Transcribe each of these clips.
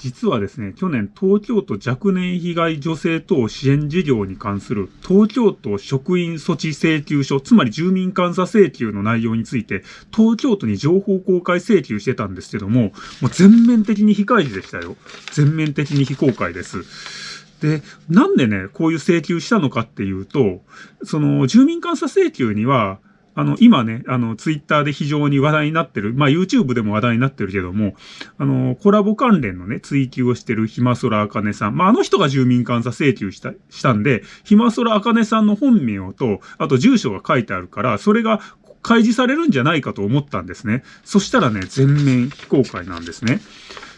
実はですね、去年東京都若年被害女性等支援事業に関する東京都職員措置請求書、つまり住民監査請求の内容について、東京都に情報公開請求してたんですけども、もう全面的に非開示でしたよ。全面的に非公開です。で、なんでね、こういう請求したのかっていうと、その住民監査請求には、あの、今ね、あの、ツイッターで非常に話題になってる、まあ、YouTube でも話題になってるけども、あの、コラボ関連のね、追求をしてるひまそらあかねさん。まあ、あの人が住民監査請求した、したんで、ひまそらあかねさんの本名と、あと住所が書いてあるから、それが開示されるんじゃないかと思ったんですね。そしたらね、全面非公開なんですね。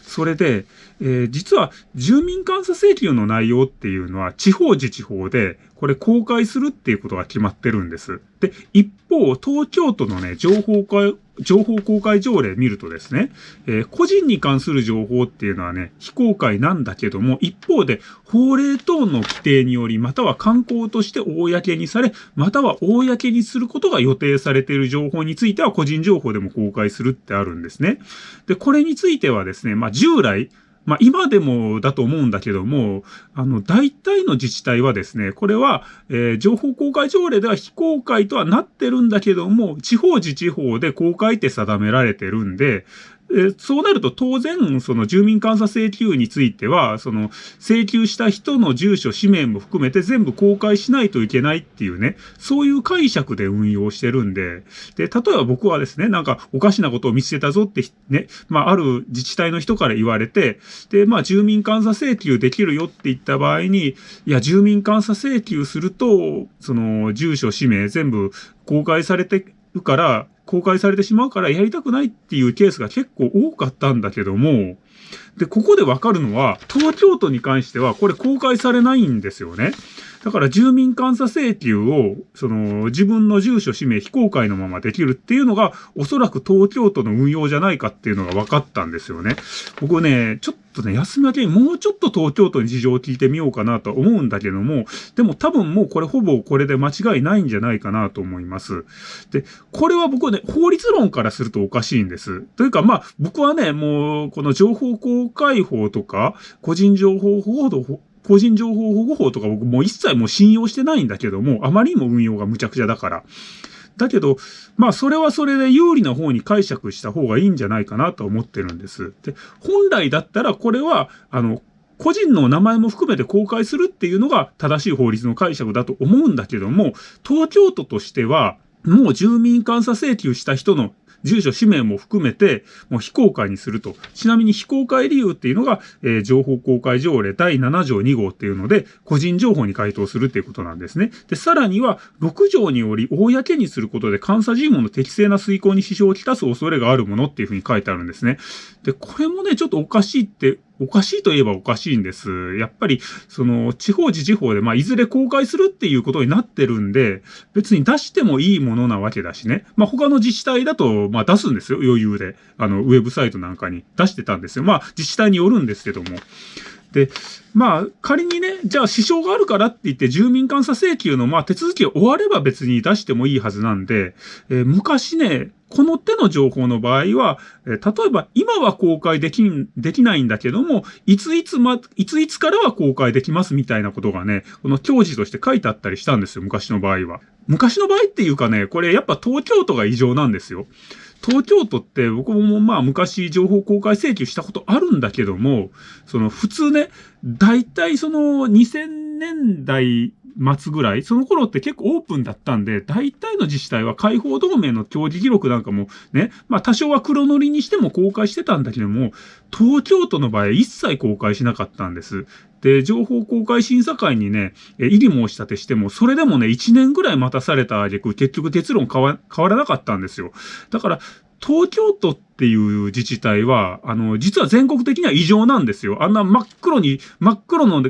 それで、えー、実は住民監査請求の内容っていうのは地方自治法でこれ公開するっていうことが決まってるんです。で、一方、東京都のね、情報会、情報公開条例見るとですね、えー、個人に関する情報っていうのはね、非公開なんだけども、一方で法令等の規定により、または観光として公にされ、または公にすることが予定されている情報については個人情報でも公開するってあるんですね。で、これについてはですね、まあ、従来、まあ今でもだと思うんだけども、あの、大体の自治体はですね、これは、えー、情報公開条例では非公開とはなってるんだけども、地方自治法で公開って定められてるんで、えそうなると当然、その住民監査請求については、その請求した人の住所、氏名も含めて全部公開しないといけないっていうね、そういう解釈で運用してるんで、で、例えば僕はですね、なんかおかしなことを見つけたぞってね、まあある自治体の人から言われて、で、まあ住民監査請求できるよって言った場合に、いや、住民監査請求すると、その住所、氏名全部公開されてるから、公開されてしまうからやりたくないっていうケースが結構多かったんだけども、で、ここでわかるのは、東京都に関してはこれ公開されないんですよね。だから住民監査請求を、その、自分の住所、氏名、非公開のままできるっていうのが、おそらく東京都の運用じゃないかっていうのが分かったんですよね。僕ね、ちょっっとね、休み明けにもうちょっと東京都に事情を聞いてみようかなと思うんだけども、でも多分もうこれほぼこれで間違いないんじゃないかなと思います。で、これは僕はね、法律論からするとおかしいんです。というか、まあ、僕はね、もう、この情報公開法とか、個人情報法個人情報保護法とか僕もう一切もう信用してないんだけども、あまりにも運用が無茶苦茶だから。だけど、まあそれはそれで有利な方に解釈した方がいいんじゃないかなと思ってるんです。で、本来だったらこれは、あの、個人の名前も含めて公開するっていうのが正しい法律の解釈だと思うんだけども、東京都としては、もう住民監査請求した人の住所、氏名も含めて、もう非公開にすると。ちなみに非公開理由っていうのが、えー、情報公開条例第7条2号っていうので、個人情報に該当するっていうことなんですね。で、さらには、6条により、公にすることで監査事務の適正な遂行に支障をきたす恐れがあるものっていうふうに書いてあるんですね。で、これもね、ちょっとおかしいっておかしいといえばおかしいんです。やっぱり、その、地方自治法で、まあ、いずれ公開するっていうことになってるんで、別に出してもいいものなわけだしね。まあ、他の自治体だと、まあ、出すんですよ、余裕で。あの、ウェブサイトなんかに出してたんですよ。まあ、自治体によるんですけども。で、まあ、仮にね、じゃあ支障があるからって言って住民監査請求のまあ手続きが終われば別に出してもいいはずなんで、えー、昔ね、この手の情報の場合は、えー、例えば今は公開できん、できないんだけども、いついつま、いついつからは公開できますみたいなことがね、この教示として書いてあったりしたんですよ、昔の場合は。昔の場合っていうかね、これやっぱ東京都が異常なんですよ。東京都って僕もまあ昔情報公開請求したことあるんだけども、その普通ね、大体その2000年代末ぐらい、その頃って結構オープンだったんで、大体の自治体は解放同盟の協議記録なんかもね、まあ多少は黒塗りにしても公開してたんだけども、東京都の場合一切公開しなかったんです。で、情報公開審査会にね、え、異議申し立てしても、それでもね、1年ぐらい待たされた挙句、結局結論変わらなかったんですよ。だから、東京都っていう自治体は、あの、実は全国的には異常なんですよ。あんな真っ黒に、真っ黒の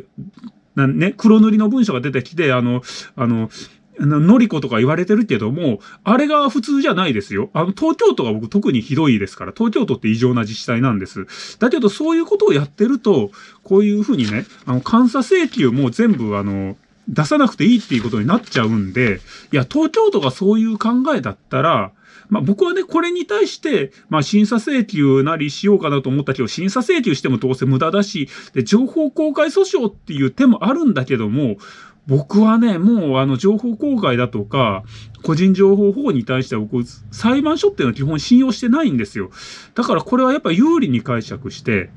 ね、黒塗りの文書が出てきて、あの、あの、のりことか言われてるけども、あれが普通じゃないですよ。あの、東京都が僕特にひどいですから、東京都って異常な自治体なんです。だけど、そういうことをやってると、こういうふうにね、あの、監査請求も全部、あの、出さなくていいっていうことになっちゃうんで、いや、東京都がそういう考えだったら、まあ僕はね、これに対して、まあ審査請求なりしようかなと思ったけど、審査請求してもどうせ無駄だし、で、情報公開訴訟っていう手もあるんだけども、僕はね、もうあの情報公開だとか、個人情報保護に対しては僕、裁判所っていうのは基本信用してないんですよ。だからこれはやっぱ有利に解釈して、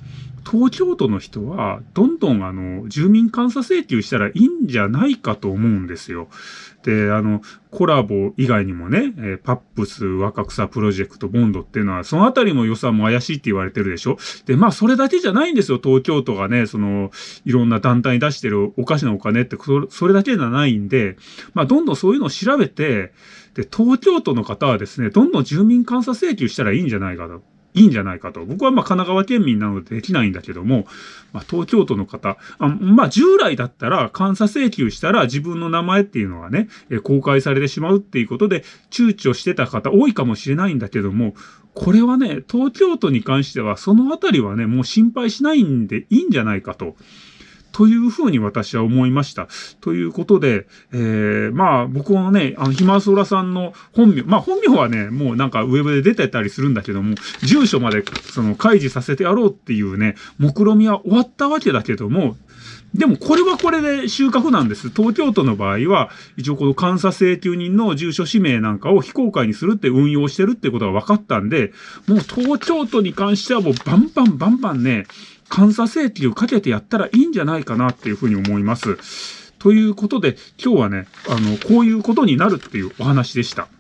東京都の人は、どんどんあの、住民監査請求したらいいんじゃないかと思うんですよ。で、あの、コラボ以外にもね、えー、パップス若草プロジェクトボンドっていうのは、そのあたりの予算も怪しいって言われてるでしょで、まあ、それだけじゃないんですよ。東京都がね、その、いろんな団体に出してるおかしなお金って、それだけじゃないんで、まあ、どんどんそういうのを調べて、で、東京都の方はですね、どんどん住民監査請求したらいいんじゃないかと。いいんじゃないかと。僕はまあ神奈川県民なのでできないんだけども、まあ、東京都の方、あまあ従来だったら監査請求したら自分の名前っていうのはね、え公開されてしまうっていうことで躊躇してた方多いかもしれないんだけども、これはね、東京都に関してはそのあたりはね、もう心配しないんでいいんじゃないかと。というふうに私は思いました。ということで、えー、まあ僕はね、あの、ひまそらさんの本名、まあ本名はね、もうなんかウェブで出てたりするんだけども、住所までその開示させてやろうっていうね、目論みは終わったわけだけども、でもこれはこれで収穫なんです。東京都の場合は、一応この監査請求人の住所氏名なんかを非公開にするって運用してるってことが分かったんで、もう東京都に関してはもうバンバンバンバンね、監査請求をかけてやったらいいんじゃないかなっていうふうに思います。ということで、今日はね、あの、こういうことになるっていうお話でした。